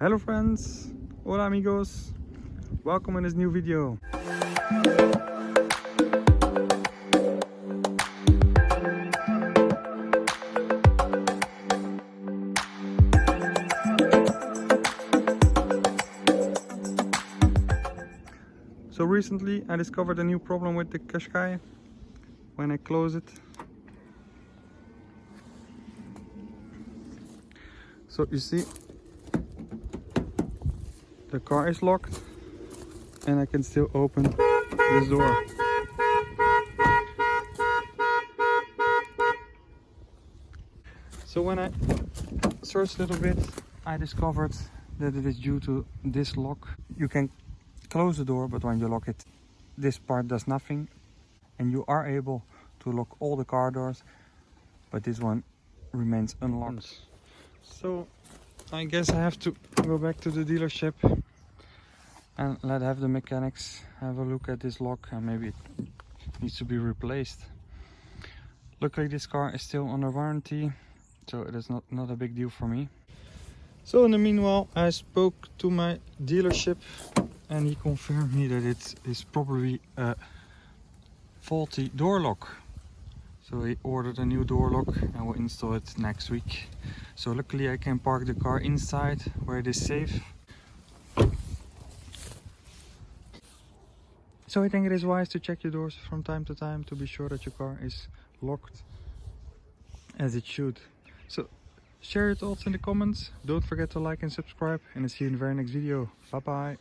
Hello friends, hola amigos, welcome in this new video. So recently I discovered a new problem with the Qashqai when I close it. So you see the car is locked and I can still open this door. So when I searched a little bit I discovered that it is due to this lock. You can close the door but when you lock it this part does nothing and you are able to lock all the car doors but this one remains unlocked. So I guess I have to go back to the dealership and let have the mechanics have a look at this lock and maybe it needs to be replaced. Luckily this car is still under warranty so it is not, not a big deal for me. So in the meanwhile I spoke to my dealership and he confirmed me that it is probably a faulty door lock. So he ordered a new door lock and will install it next week. So luckily I can park the car inside where it is safe. So I think it is wise to check your doors from time to time to be sure that your car is locked as it should. So share your thoughts in the comments. Don't forget to like and subscribe and I'll see you in the very next video. Bye bye.